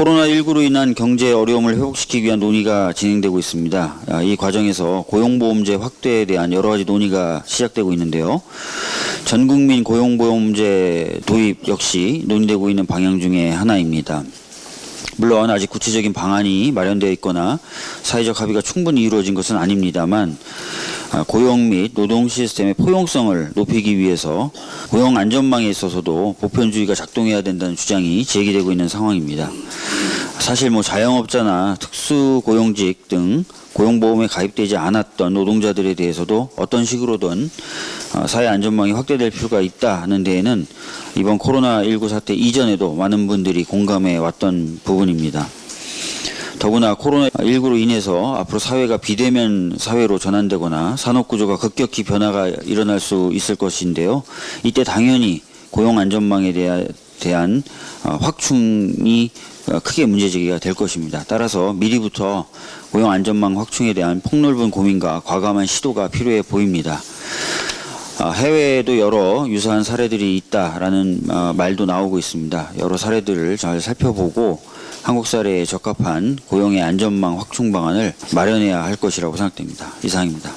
코로나19로 인한 경제 어려움을 회복시키기 위한 논의가 진행되고 있습니다. 아, 이 과정에서 고용보험제 확대에 대한 여러 가지 논의가 시작되고 있는데요. 전 국민 고용보험제 도입 역시 논의되고 있는 방향 중에 하나입니다. 물론 아직 구체적인 방안이 마련되어 있거나 사회적 합의가 충분히 이루어진 것은 아닙니다만 아, 고용 및 노동 시스템의 포용성을 높이기 위해서 고용 안전망에 있어서도 보편주의가 작동해야 된다는 주장이 제기되고 있는 상황입니다. 사실 뭐 자영업자나 특수고용직 등 고용보험에 가입되지 않았던 노동자들에 대해서도 어떤 식으로든 어, 사회 안전망이 확대될 필요가 있다는 데에는 이번 코로나19 사태 이전에도 많은 분들이 공감해 왔던 부분입니다. 더구나 코로나19로 인해서 앞으로 사회가 비대면 사회로 전환되거나 산업구조가 급격히 변화가 일어날 수 있을 것인데요. 이때 당연히 고용 안전망에 대하- 대한 어, 확충이 어, 크게 문제제기가 될 것입니다. 따라서 미리부터 고용 안전망 확충에 대한 폭넓은 고민과 과감한 시도가 필요해 보입니다. 아, 해외에도 여러 유사한 사례들이 있다라는 어, 말도 나오고 있습니다. 여러 사례들을 잘 살펴보고 한국 사례에 적합한 고용의 안전망 확충 방안을 마련해야 할 것이라고 생각됩니다. 이상입니다.